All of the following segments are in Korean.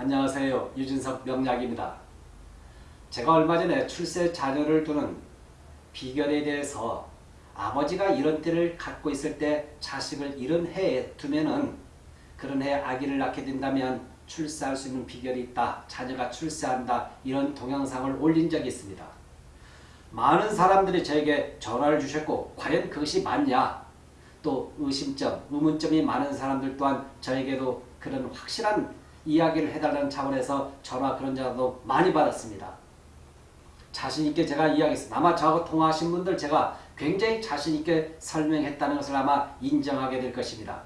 안녕하세요. 유진석 명약입니다. 제가 얼마 전에 출세 자녀를 두는 비결에 대해서 아버지가 이런 때를 갖고 있을 때 자식을 이런 해에 두면은 그런 해에 아기를 낳게 된다면 출세할 수 있는 비결이 있다. 자녀가 출세한다. 이런 동영상을 올린 적이 있습니다. 많은 사람들이 저에게 전화를 주셨고 과연 그것이 맞냐? 또 의심점, 의문점이 많은 사람들 또한 저에게도 그런 확실한 이야기를 해달라는 차원에서 전화 그런 전화도 많이 받았습니다. 자신있게 제가 이야기했습니다. 아마 저하고 통화하신 분들 제가 굉장히 자신있게 설명했다는 것을 아마 인정하게 될 것입니다.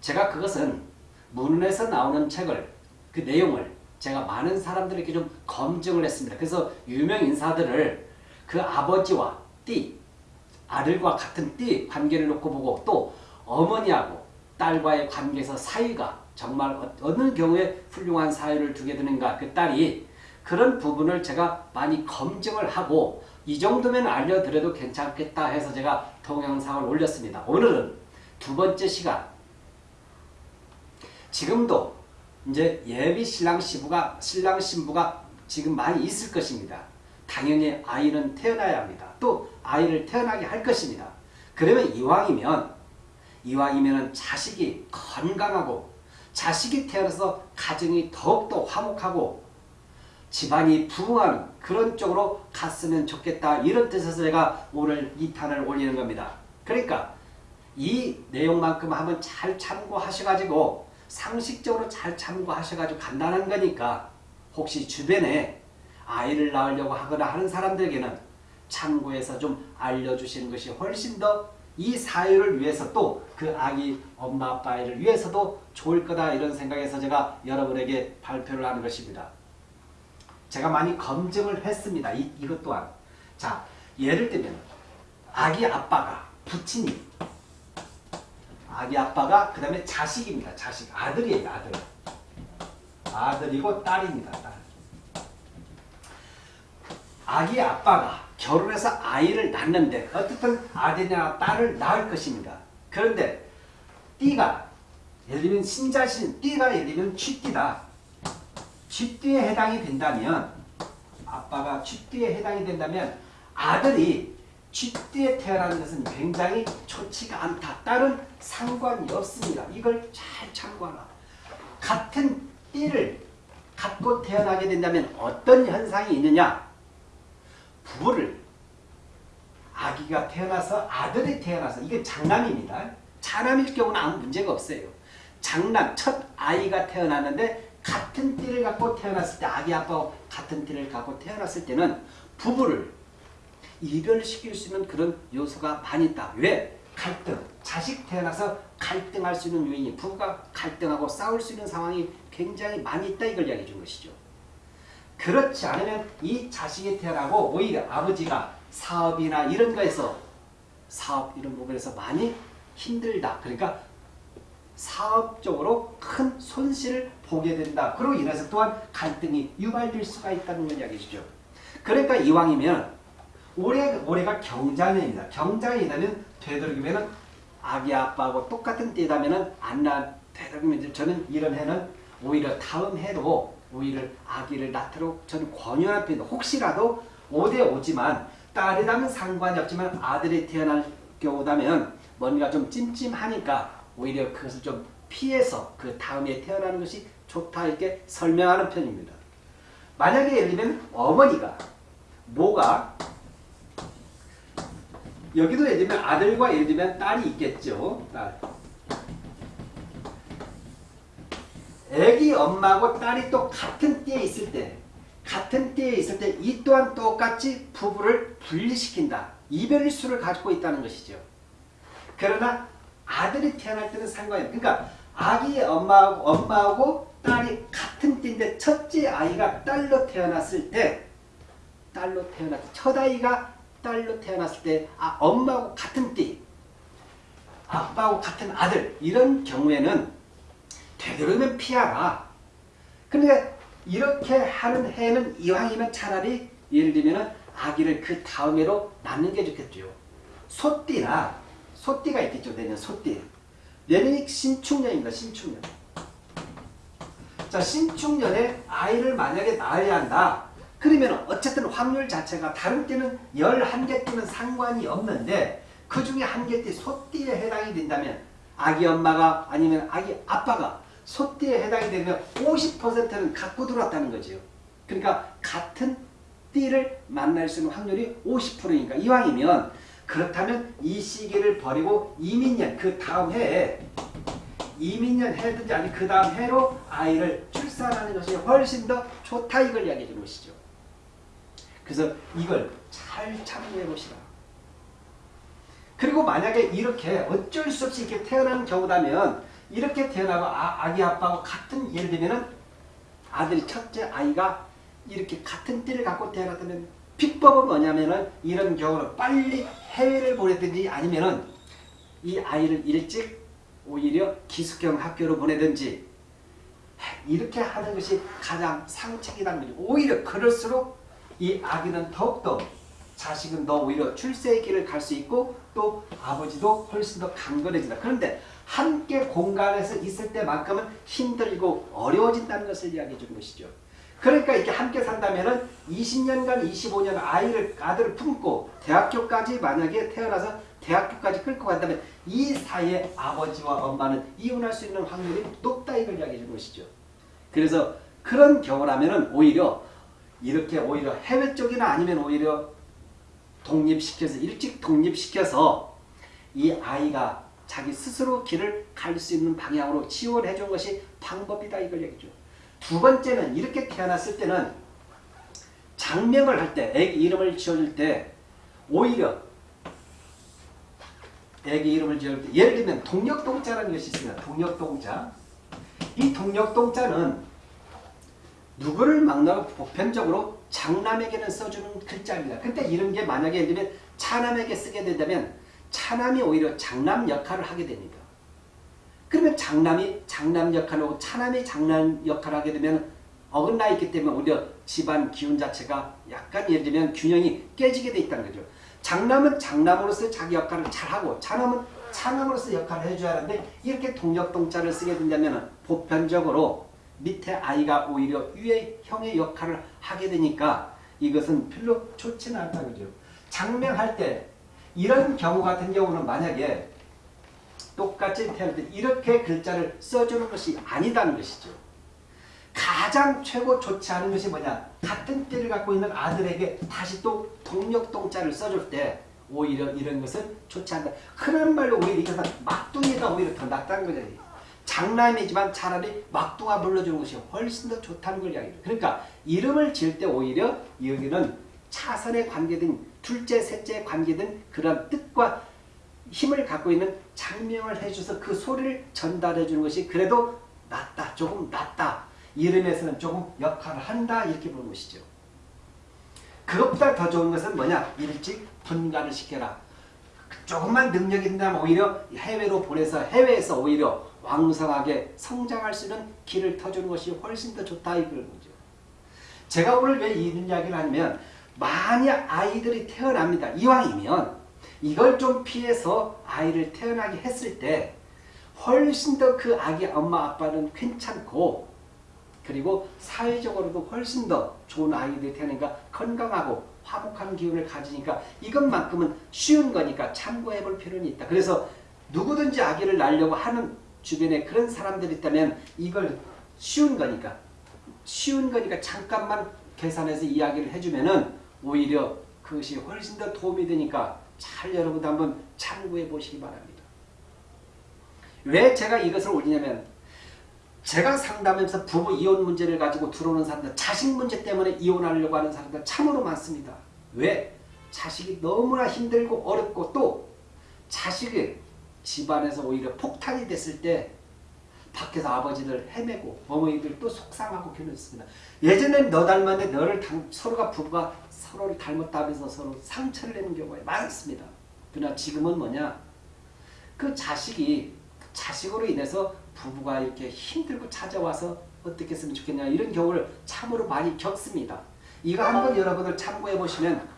제가 그것은 문헌에서 나오는 책을 그 내용을 제가 많은 사람들에게 좀 검증을 했습니다. 그래서 유명 인사들을 그 아버지와 띠, 아들과 같은 띠 관계를 놓고 보고 또 어머니하고 딸과의 관계에서 사이가 정말 어, 어느 경우에 훌륭한 사유를 두게 되는가 그 딸이 그런 부분을 제가 많이 검증을 하고 이 정도면 알려드려도 괜찮겠다 해서 제가 동영상을 올렸습니다. 오늘은 두 번째 시간 지금도 이제 예비 신랑 신부가 신랑 신부가 지금 많이 있을 것입니다. 당연히 아이는 태어나야 합니다. 또 아이를 태어나게 할 것입니다. 그러면 이왕이면 이왕이면 자식이 건강하고 자식이 태어나서 가정이 더욱더 화목하고 집안이 부흥하는 그런 쪽으로 갔으면 좋겠다 이런 뜻에서 제가 오늘 이 탄을 올리는 겁니다. 그러니까 이 내용만큼 한번 잘 참고하셔가지고 상식적으로 잘 참고하셔가지고 간단한 거니까 혹시 주변에 아이를 낳으려고 하거나 하는 사람들에게는 참고해서 좀 알려주시는 것이 훨씬 더 이 사회를 위해서 또 그 아기 엄마 아빠 를 위해서도 좋을 거다 이런 생각에서 제가 여러분에게 발표를 하는 것입니다. 제가 많이 검증을 했습니다. 이, 이것 또한. 자, 예를 들면 아기 아빠가 부친이 아기 아빠가 그 다음에 자식입니다. 자식. 아들이에요. 아들. 아들이고 딸입니다. 딸. 아기 아빠가 결혼해서 아이를 낳는데 어떻든 아들이나 딸을 낳을 것입니다. 그런데 띠가 예를 들면 신자신 띠가 예를 들면 쥐띠다. 쥐띠에 해당이 된다면 아빠가 쥐띠에 해당이 된다면 아들이 쥐띠에 태어나는 것은 굉장히 좋지가 않다. 딸은 상관이 없습니다. 이걸 잘 참고하라. 같은 띠를 갖고 태어나게 된다면 어떤 현상이 있느냐? 부부를 아기가 태어나서 아들이 태어나서 이게 장남입니다. 장남일 경우는 아무 문제가 없어요. 장남 첫 아이가 태어났는데 같은 띠를 갖고 태어났을 때 아기 아빠와 같은 띠를 갖고 태어났을 때는 부부를 이별시킬 수 있는 그런 요소가 많이 있다. 왜? 갈등. 자식 태어나서 갈등할 수 있는 요인이 부부가 갈등하고 싸울 수 있는 상황이 굉장히 많이 있다 이걸 이야기해 준 것이죠. 그렇지 않으면 이 자식이 태어나고 오히려 아버지가 사업이나 이런 거에서 사업 이런 부분에서 많이 힘들다. 그러니까 사업적으로 큰 손실을 보게 된다. 그로 인해서 또한 갈등이 유발될 수가 있다는 걸 이야기해 주죠. 그러니까 이왕이면 올해, 올해가 경자년입니다. 경자년이라면 되도록이면 아기 아빠하고 똑같은 때다면 안 나, 되도록이면 저는 이런 해는 오히려 다음 해로 오히려 아기를 낳도록 저는 권유하는 편입니다. 혹시라도 5대5지만 딸이라면 상관이 없지만 아들이 태어날 경우다면 뭔가 좀 찜찜하니까 오히려 그것을 좀 피해서 그 다음에 태어나는 것이 좋다 이렇게 설명하는 편입니다. 만약에 예를 들면 어머니가 뭐가 여기도 예를 들면 아들과 예를 들면 딸이 있겠죠. 딸. 애기 엄마하고 딸이 또 같은 띠에 있을 때 같은 띠에 있을 때 이 또한 똑같이 부부를 분리시킨다. 이별수를 가지고 있다는 것이죠. 그러나 아들이 태어날 때는 상관이 없어요. 그러니까 아기 엄마하고, 엄마하고 딸이 같은 띠인데 첫째 아이가 딸로 태어났을 때 딸로 태어났을 첫 아이가 딸로 태어났을 때 아, 엄마하고 같은 띠 아빠하고 같은 아들 이런 경우에는 되도록이면 피하라. 그러니까 이렇게 하는 해는 이왕이면 차라리 예를 들면 아기를 그 다음에로 낳는 게 좋겠죠. 소띠나 소띠가 있겠죠. 내년 소띠. 내년이 신축년입니다. 신축년. 자 신축년에 아이를 만약에 낳아야 한다. 그러면 어쨌든 확률 자체가 다른 때는 11개 띠는 상관이 없는데 그 중에 한 개 띠 소띠에 해당이 된다면 아기 엄마가 아니면 아기 아빠가 소띠에 해당이 되면 50%는 갖고 들어왔다는 거죠. 그러니까 같은 띠를 만날 수 있는 확률이 50%니까 이왕이면 그렇다면 이 시기를 버리고 이민년 그 다음 해에 이민년 해든지 아니 그 다음 해로 아이를 출산하는 것이 훨씬 더 좋다 이걸 이야기해 주는 것이죠. 그래서 이걸 잘 참고해 보시라. 그리고 만약에 이렇게 어쩔 수 없이 이렇게 태어나는 경우라면 이렇게 태어나고 아, 아기 아빠하고 같은 예를 들면은 아들이 첫째 아이가 이렇게 같은 띠를 갖고 태어났다면 비법은 뭐냐면은 이런 경우는 빨리 해외를 보내든지 아니면은 이 아이를 일찍 오히려 기숙형 학교로 보내든지 이렇게 하는 것이 가장 거죠. 오히려 그럴수록 이 아기는 더욱더 자식은 더 오히려 출세의 길을 갈 수 있고 또 아버지도 훨씬 더 강건해진다. 그런데 함께 공간에서 있을 때만큼은 힘들고 어려워진다는 것을 이야기해 주는 것이죠. 그러니까 이렇게 함께 산다면은 20년간 25년 아이를 아들을 품고 대학교까지 만약에 태어나서 대학교까지 끌고 간다면 이 사이에 아버지와 엄마는 이혼할 수 있는 확률이 높다 이걸 이야기해 주는 것이죠. 그래서 그런 경우라면은 오히려 이렇게 오히려 해외 쪽이나 아니면 오히려 독립시켜서 일찍 독립시켜서 이 아이가 자기 스스로 길을 갈 수 있는 방향으로 지원해 준 것이 방법이다 이걸 얘기죠. 두 번째는 이렇게 태어났을 때는 장명을 할 때 애기 이름을 지어줄 때 오히려 애기 이름을 지을 때 예를 들면 동력동자라는 것이 있습니다. 동력동자 이 동력동자는 누구를 막나고 보편적으로 장남에게는 써주는 글자입니다. 근데 이런 게 만약에 예를 들면 차남에게 쓰게 된다면 차남이 오히려 장남 역할을 하게 됩니다. 그러면 장남이 장남 역할을 하고 차남이 장남 역할을 하게 되면 어긋나 있기 때문에 오히려 집안 기운 자체가 약간 예를 들면 균형이 깨지게 돼 있다는 거죠. 장남은 장남으로서 자기 역할을 잘하고 차남은 차남으로서 역할을 해줘야 하는데 이렇게 동력동자를 쓰게 된다면 보편적으로 밑에 아이가 오히려 위에 형의 역할을 하게 되니까 이것은 별로 좋지는 않다는 거죠. 장명할 때 이런 경우 같은 경우는 만약에 똑같이 태어날 때 이렇게 글자를 써주는 것이 아니다는 것이죠. 가장 최고 좋지 않은 것이 뭐냐 같은 띠를 갖고 있는 아들에게 다시 또 동력동자를 써줄 때 오히려 이런 것은 좋지 않다. 그런 말로 오히려 이것은 막둥이가 오히려 더 낫다는 거죠. 장남이지만 차라리 막둥아 불러주는 것이 훨씬 더 좋다는 걸 이야기해요. 그러니까 이름을 지을 때 오히려 여기는 차선에 관계된 둘째, 셋째 관계된 그런 뜻과 힘을 갖고 있는 장명을 해줘서 그 소리를 전달해 주는 것이 그래도 낫다, 조금 낫다. 이름에서는 조금 역할을 한다 이렇게 보는 것이죠. 그것보다 더 좋은 것은 뭐냐? 일찍 분간을 시켜라. 조금만 능력이 된다면 오히려 해외로 보내서 해외에서 오히려 왕성하게 성장할 수 있는 길을 터주는 것이 훨씬 더 좋다 이런 거죠. 제가 오늘 왜 이런 이야기를 하냐면 만약 아이들이 태어납니다. 이왕이면 이걸 좀 피해서 아이를 태어나게 했을 때 훨씬 더 그 아기 엄마 아빠는 괜찮고 그리고 사회적으로도 훨씬 더 좋은 아이들이 태어나니까 건강하고 화목한 기운을 가지니까 이것만큼은 쉬운 거니까 참고해 볼 필요는 있다. 그래서 누구든지 아기를 낳으려고 하는 주변에 그런 사람들이 있다면 이걸 쉬운 거니까 쉬운 거니까 잠깐만 계산해서 이야기를 해주면은 오히려 그것이 훨씬 더 도움이 되니까 잘 여러분도 한번 참고해 보시기 바랍니다. 왜 제가 이것을 올리냐면 제가 상담하면서 부부 이혼 문제를 가지고 들어오는 사람들 자식 문제 때문에 이혼하려고 하는 사람들 참으로 많습니다. 왜? 자식이 너무나 힘들고 어렵고 또 자식이 집안에서 오히려 폭탄이 됐을 때 밖에서 아버지들 헤매고 어머니들 또 속상하고 그랬습니다. 예전엔 너 닮았는데 너를 당, 서로가 부부가 서로를 닮았다면서 서로 상처를 내는 경우가 많습니다. 그러나 지금은 뭐냐 그 자식이 자식으로 인해서 부부가 이렇게 힘들고 찾아와서 어떻게 했으면 좋겠냐 이런 경우를 참으로 많이 겪습니다. 이거 한번 여러분들 참고해 보시면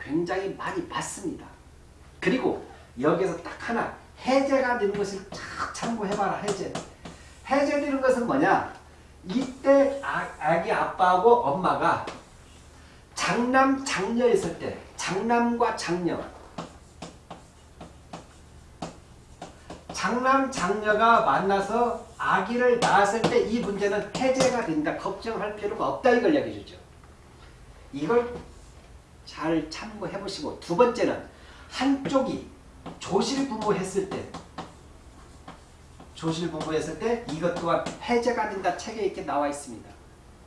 굉장히 많이 맞습니다. 그리고 여기서 딱 하나 해제가 되는 것을 쫙 참고해봐라 해제. 해제되는 것은 뭐냐 이때 아, 아기 아빠하고 엄마가 장남 장녀 있을 때 장남과 장녀 장남 장녀가 만나서 아기를 낳았을 때 이 문제는 해제가 된다. 걱정할 필요가 없다. 이걸 얘기해 주죠. 이걸 잘 참고해 보시고 두 번째는 한쪽이 조실부모 했을 때 조실부모 했을 때 이것 또한 해제가 된다. 책에 이렇게 나와 있습니다.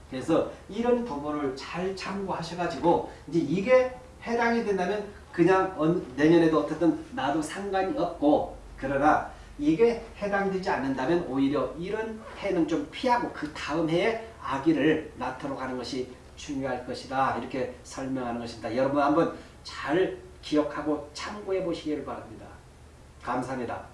그래서 이런 부분을 잘 참고하셔가지고 이제 이게 해당이 된다면 그냥 언- 내년에도 어떻든 나도 상관이 없고 그러나 이게 해당되지 않는다면 오히려 이런 해는 좀 피하고 그 다음 해에 아기를 낳도록 하는 것이 중요할 것이다 이렇게 설명하는 것입니다. 여러분 한번 잘 기억하고 참고해 보시기를 바랍니다. 감사합니다.